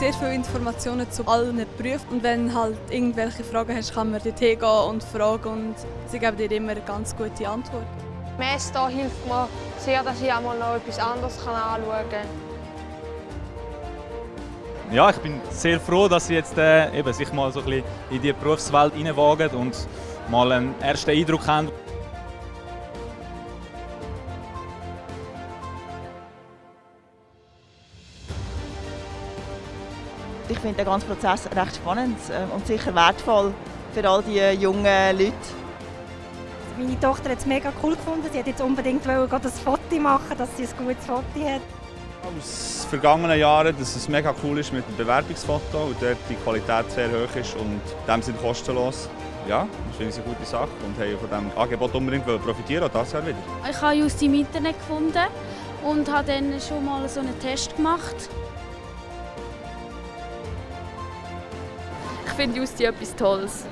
sehr viele Informationen zu allen Berufen und wenn halt irgendwelche Fragen hast, kann man dorthin gehen und fragen und sie geben dir immer eine ganz gute Antwort. Mesta hilft mir sehr, dass ich einmal noch etwas anderes anschauen kann. Ja, ich bin sehr froh, dass sie jetzt äh, eben sich mal so ein bisschen in die Berufswelt hineinwagen und mal einen ersten Eindruck haben. Ich finde den ganzen Prozess recht spannend äh, und sicher wertvoll für all die jungen Leute. Meine Tochter hat es mega cool gefunden. Sie hat jetzt unbedingt ein Foto machen, dass sie ein gutes Foto hat. Aus vergangenen Jahren, dass es mega cool ist mit dem Bewerbungsfoto und dort die Qualität sehr hoch ist und in dem Sinne kostenlos. Ja, das finde ich eine gute Sache und haben von diesem Angebot unbedingt profitieren, auch das Jahr wieder. Ich habe just im Internet gefunden und habe dann schon mal so einen Test gemacht. Ich finde Justi etwas Tolles.